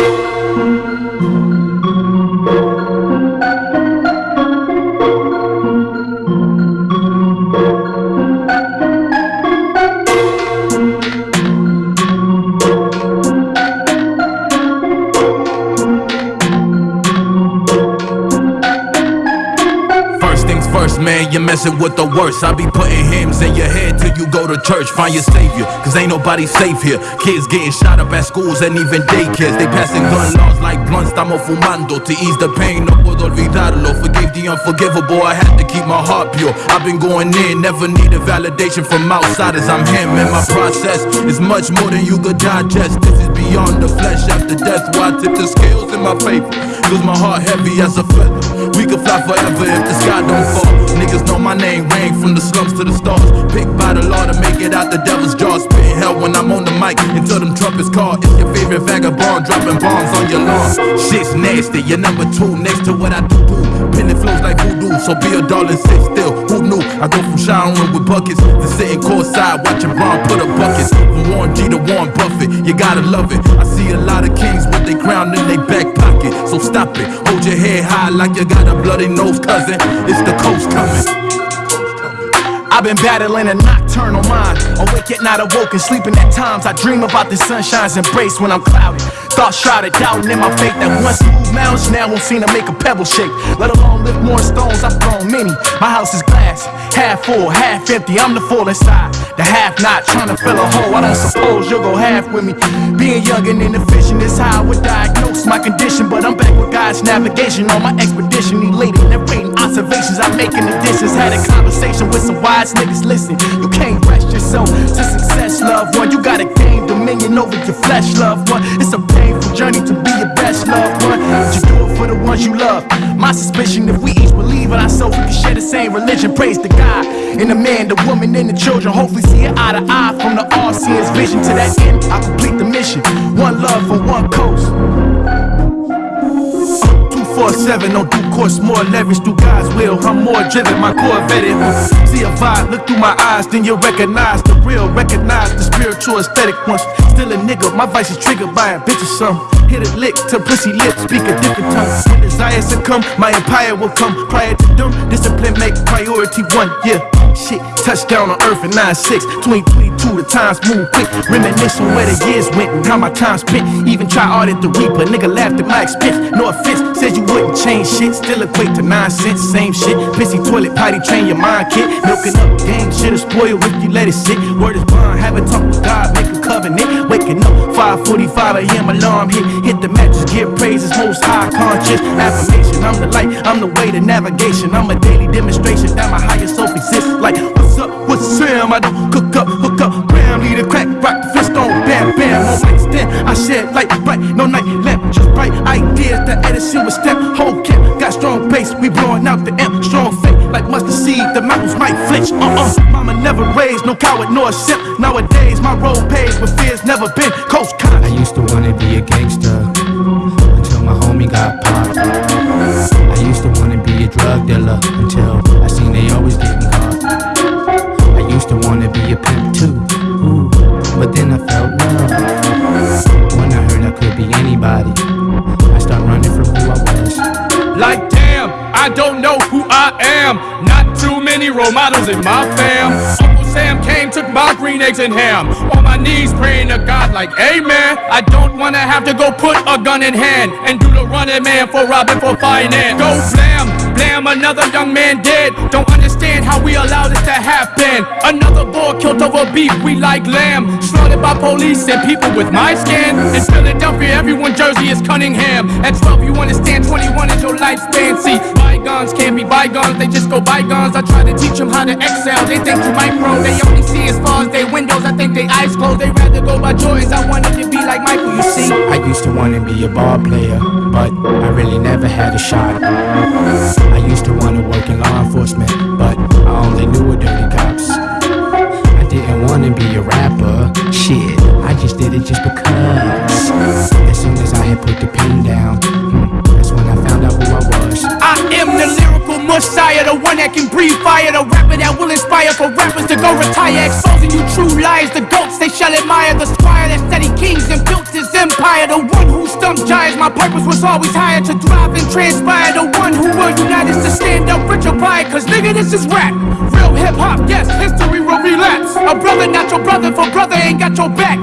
Música man, you're messing with the worst. I be putting hymns in your head till you go to church. Find your savior, cause ain't nobody safe here. Kids getting shot up at schools and even daycares. They passing gun laws like blunts, estamos fumando. To ease the pain, no puedo olvidarlo. Forgive the unforgivable, I had to keep my heart pure. I've been going in, never needed validation from outsiders. I'm him, and my process is much more than you could digest. This is beyond the death. Why I tip the scales in my favor? Cause my heart heavy as a feather. We could fly forever if the sky don't fall. Niggas know my name, rang from the slums to the stars. Picked by the law to make it out the devil's jaws. Spitting hell when I'm on the mic until them trumpets call. It's your favorite vagabond dropping bombs on your lawn. Shit's nasty, you're number two next to what I do. Penny flows like so be a and sit still. Who knew? I go from showering with buckets to sitting courtside watching Braun put up buckets. From Warren G to Warren Buffett, you gotta love it. I see a lot of kings with their crown in their back pocket, so stop it. Hold your head high like you got a bloody nose, cousin. It's the coast coming. I've been battling a nocturnal mind. Awake at night, awoken, sleeping at times. I dream about the sunshine's embrace when I'm clouded. Thoughts shrouded, doubting in my faith that once moved mountains now won't seem to make a pebble shake. Let alone lift more stones, I've thrown many. My house is glass, half full, half empty. I'm the full inside, the half not trying to fill a hole. I don't suppose you'll go half with me. Being young and inefficient is how I would diagnose my condition. But I'm back with God's navigation on my expedition. Elated, narrating observations I make in the distance. Had a conversation with some wise niggas. Listen, you can't rest yourself to success, loved one. You gotta gain dominion over your flesh, loved one. It's a painful journey to be your best, loved one. You do it for the ones you love. My suspicion, if we each believe in ourselves, we can share the same religion. Praise to God. And the man, the woman, and the children. Hopefully see it eye to eye from the all seeing vision. To that end, I complete the mission. One love for one coast. 247 on due course, more leverage through God's will. I'm more driven, my core vetted. See a vibe, look through my eyes, then you recognize the real, recognize the spiritual aesthetic once. Still a nigga, my vice is triggered by a bitch or something. Hit a lick to pussy lips, speak a different tongue. When desires succumb, my empire will come. Prior to them, discipline make priority one. Yeah, shit, touchdown on earth in 9-6. 2022, the times move quick. Reminiscing where the years went and how my time spent. Even try at the reaper, nigga laughed at my expense. No offense, said you wouldn't change shit. Still equate to nonsense, same shit. Pissy toilet, potty train your mind, kid. Milking up game, shit'll spoil if you let it sit. Word is bond, have a talk with God, make a covenant. Waking up, 5:45 a.m. alarm hit. Hit the mattress, give praises, most high conscious affirmation. I'm the light, I'm the way to navigation. I'm a daily demonstration that my higher self exists. Like, what's up, what's Sam? I don't cook up, hook up, bam, lead a crack, rock the on, bam, bam. My stand, I shed light, bright, no night lamp, just bright ideas. The Edison with step, whole camp, got strong bass, we blowing out the amp, strong faith, like mustard seed, the mountains might flinch. Uh uh, mama never raised, no coward nor a simp. Nowadays, my road paved with fears never been. Coast I used to wanna be a gangster until my homie got popped. I used to wanna be a drug dealer until but then I felt love. When I heard I could be anybody, I start running from who I was. Like damn, I don't know who I am. Not too many role models in my fam. Uncle Sam came, took my green eggs and ham. On my knees praying to God like, Amen. I don't wanna have to go put a gun in hand and do the running man for robbing for finance. Go blam, another young man dead. Don't understand how we allow this to happen. Another boy killed over beef, we like lamb. Slaughtered by police and people with my skin. In Philadelphia, everyone Jersey is Cunningham. At 12, you understand 21 is your life's fancy bygones can't be bygones, they just go bygones. I try to teach them how to excel, they think too micro. They only see as far as their windows, I think they eyes closed. They rather go by Jordans, I wanted to be like Michael, you see. I used to wanna be a ball player, but I really never had a shot. I used to wanna work in law enforcement, but I only knew a dirty cops. I didn't wanna be a rapper, shit. I just did it just because. As soon as I had put the pen down, hmm, that's when I found out who I was. I am the lyrical Messiah, the one that can breathe fire, the rapper that will inspire for rappers to go retire. Exposing you true liars, the goats they shall admire, the squire that steady kings and built his empire, the one who stumped giants. My purpose was always higher to thrive and transpire, the who will unite us to stand up rich or buy Cause nigga, this is rap. Real hip hop, yes, history will relapse. A brother, not your brother, for brother ain't got your back.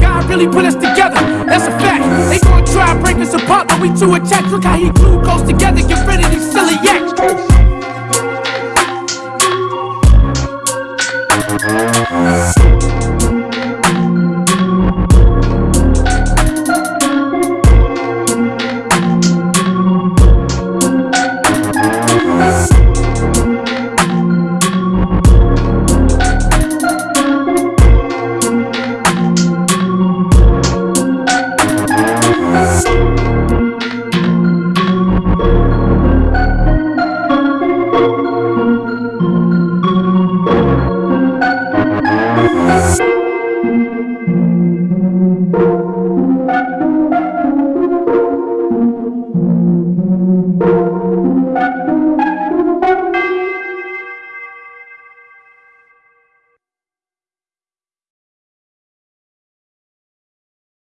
God really put us together, that's a fact. They gon' try break us apart, but we too attached. Look how he glue goes together, get rid of these